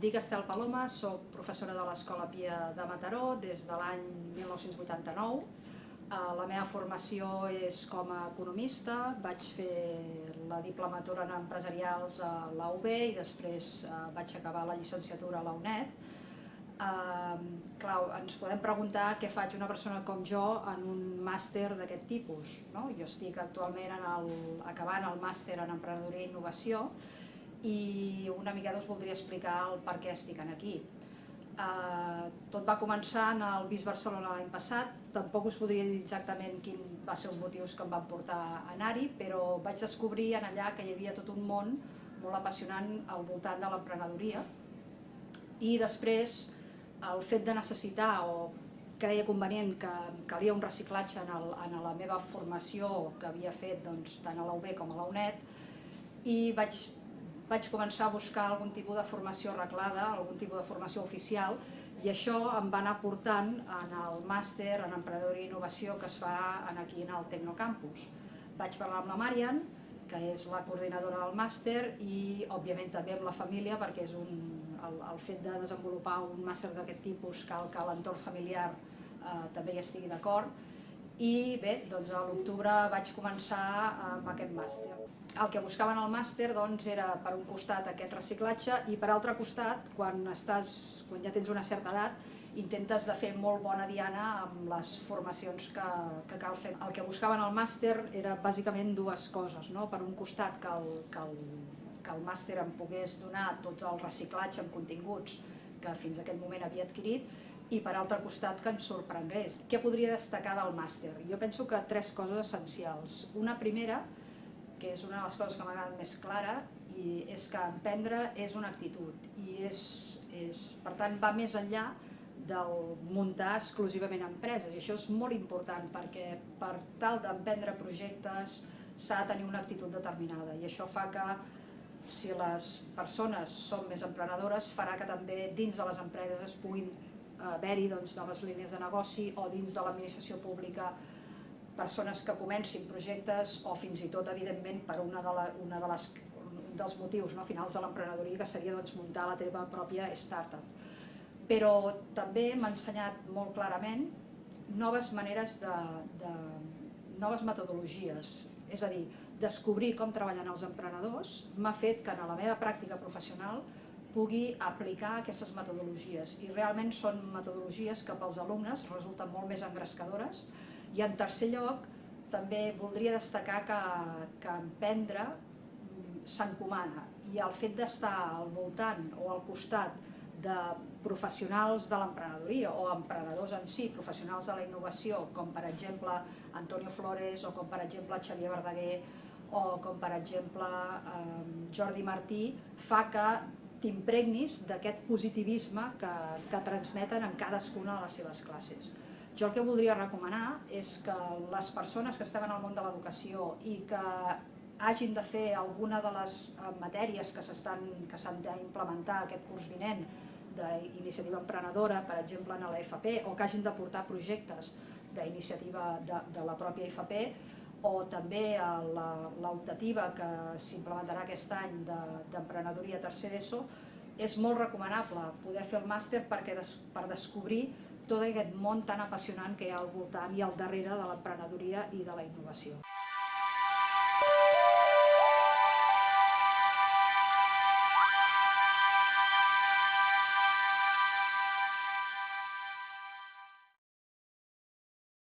Dic Estel Paloma, sóc professora de l'Escola Pia de Mataró des de l'any 1989. Eh, La meva formació és com a economista, vaig fer la diplomatura en empresarials a la UB i després eh, vaig acabar la llicenciatura a la clar, ens podem preguntar què faig una persona com jo en un màster d'aquest tipus. No? Jo estic actualment en el, acabant el màster en emprenedoria i innovació i una mica us voldria explicar el per què estic aquí. Uh, tot va començar en el BIS Barcelona l'any passat, tampoc us podria dir exactament quin va ser els motius que em van portar a anar-hi, però vaig descobrir en allà que hi havia tot un món molt apassionant al voltant de l'emprenedoria i després el fet de necessitar o creia convenient que calia un reciclatge en, el, en la meva formació que havia fet doncs, tant a la UB com a la UNED i vaig, vaig començar a buscar algun tipus de formació arreglada, algun tipus de formació oficial i això em va anar portant en el màster en emprenedoria i innovació que es fa aquí en el Tecnocampus. Vaig parlar amb la Marian, que és la coordinadora del màster i òbviament també amb la família perquè és un, el, el fet de desenvolupar un màster d'aquest tipus cal que l'entorn familiar eh, també hi estigui d'acord i bé, doncs a l'octubre vaig començar amb aquest màster. El que buscaven al màster doncs, era per un costat aquest reciclatge i per altre costat, quan, estàs, quan ja tens una certa edat, intentes de fer molt bona diana amb les formacions que, que cal fer. El que buscaven al màster era bàsicament dues coses. No? Per un costat, que el, que, el, que el màster em pogués donar tot el reciclatge amb continguts que fins a aquest moment havia adquirit i per altre costat que ens sorprengués. Què podria destacar del màster? Jo penso que tres coses essencials. Una primera, que és una de les coses que m'ha agradat més clara, i és que emprendre és una actitud i és, és, per tant va més enllà del muntar exclusivament empreses. I això és molt important perquè per tal d'emprendre projectes s'ha de tenir una actitud determinada i això fa que si les persones són més emprenedores farà que també dins de les empreses es puguin eh, haver-hi doncs, noves línies de negoci o dins de l'administració pública persones que comencin projectes o fins i tot, evidentment, per una de, la, una de les dels motius no, finals de l'emprenedoria, que seria doncs, muntar la teva pròpia startup. Però també m'ha ensenyat molt clarament noves maneres de, de noves metodologies, és a dir, descobrir com treballen els emprenedors m'ha fet que en la meva pràctica professional pugui aplicar aquestes metodologies. I realment són metodologies que pels alumnes resulten molt més engrescadores i en tercer lloc també voldria destacar que, que emprendre s'encomana i el fet d'estar al voltant o al costat de professionals de l'emprenedoria o emprenedors en si, professionals de la innovació, com per exemple Antonio Flores o com per exemple Xavier Verdaguer o com per exemple eh, Jordi Martí, fa que t'impregnis d'aquest positivisme que, que transmeten en cadascuna de les seves classes. Jo el que voldria recomanar és que les persones que estem en el món de l'educació i que hagin de fer alguna de les eh, matèries que s'han d'implementar aquest curs vinent d'iniciativa emprenedora, per exemple en l'FP, o que hagin de portar projectes d'iniciativa de, de la pròpia IFP, o també l'optativa que s'implementarà aquest any d'emprenedoria de, tercer d'ESO, és molt recomanable poder fer el màster perquè des, per descobrir tot aquest món tan apassionant que hi ha al voltant i al darrere de l'emprenedoria i de la innovació.